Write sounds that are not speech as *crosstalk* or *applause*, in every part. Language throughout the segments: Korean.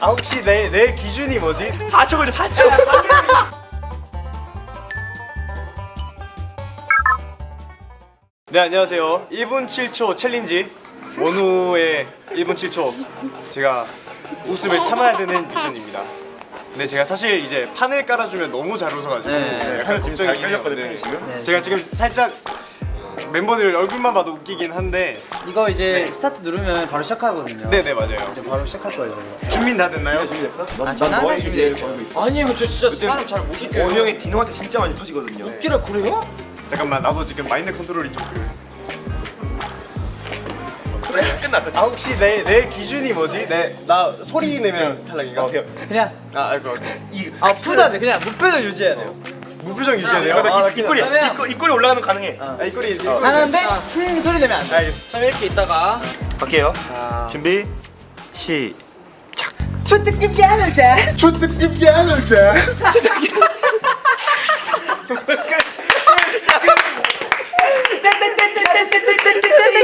아 혹시 내, 내 기준이 뭐지? 4초 걸려 4초 네 안녕하세요 1분 7초 챌린지 원우의 1분 7초 제가 웃음을 참아야 되는 미션입니다 근데 제가 사실 이제 판을 깔아주면 너무 잘 웃어가지고 네. 네, 약간 깔렸거든요, 네. 지금? 제가 지금 살짝 멤버들 얼굴만 봐도 웃기긴 한데 이거 이제 스타트 누르면 바로 시작하거든요. 네네 맞아요 이제 바로 시작할 거예요. 준비 다 됐나요? 준비됐어? 아, 저는 항상 준비돼요. 아니 이거 저 진짜 사람 잘못 이겨요 원우 형이 디노한테 진짜 많이 터지거든요 웃기라 그래요? 잠깐만 나도 지금 마인드 컨트롤이 좀 그래 끝났어 아 혹시 내, 내 기준이 뭐지? 내, 나 소리 내면 탈락인가? 어때요? 그냥 아 알고 이 아프다 그냥 무표정 유지해야 돼요. 무표정 유지해야 돼요? 약간 아, 나 이- 입꼬리 그러면- 입꼬리 입꼬리 올라가면 가능해. 아 이꼬리 이꼬리. 하는데 쿵 소리 내면 안 돼. 알겠어. 참 이렇게 있다가. 갈게요. 자. 준비 시 초특급 야놀자. 초특급 야놀자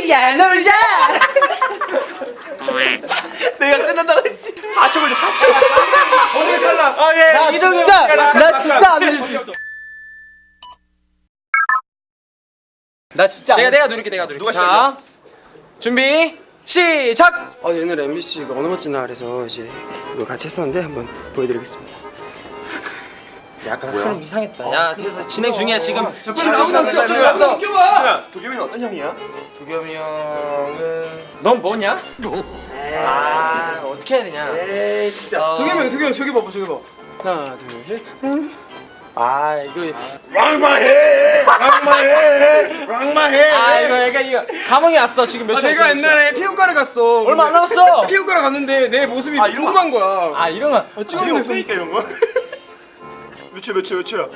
야놀자. 내가 끝난다고 했지. 4초 걸려 4초 오늘 탈락 아예 나진 나 진짜 내가 안 내가 누를게 내가 누를게 누가 자 준비 시작! 어, 옛날 MBC가 어느 멋진 날에서 이제 이거 같이 했었는데 한번 보여드리겠습니다. 약간 흐름 이상했다 야 그래서 진행 중이야 지금 좀 10초 지났어 10초 껴봐. 지났어 껴봐 도겸이는 어떤 형이야? 도겸이 형은 넌 뭐냐? 아 어떻게 해야 되냐 에이 진짜. 어, 도겸이 도겸이 저기 봐봐 저기 봐. 하나 둘 셋. 아 이거 왕마해 왕마해 왕마해 아 이거 약간 이거 감흥이 왔어 지금 몇 아, 초? 내가. 옛날에 피부과를 갔어. 얼마 안 남았어 *laughs* 피부과를 갔는데 내 모습이 아, 이런 궁금한 거야. 아 이러면 지금 없다니까 이런 거몇초몇초몇 초야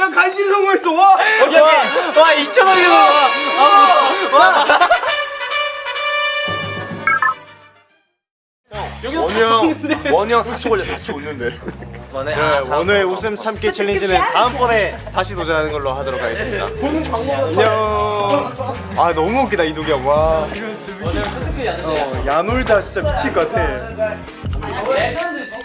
야 간신히 성공했어. 와. 오케이 오케이 와 2천 원이와 원형 원형 4초 걸려 4초 웃는데. 뭐네 네, 원우의 웃음 참기 챌린지는 다음번에 다시 도전하는 걸로 하도록 하겠습니다. 안녕. 아 너무 웃기다 이도기 형와 어, 야놀자 진짜 미칠 것 같아. 레전드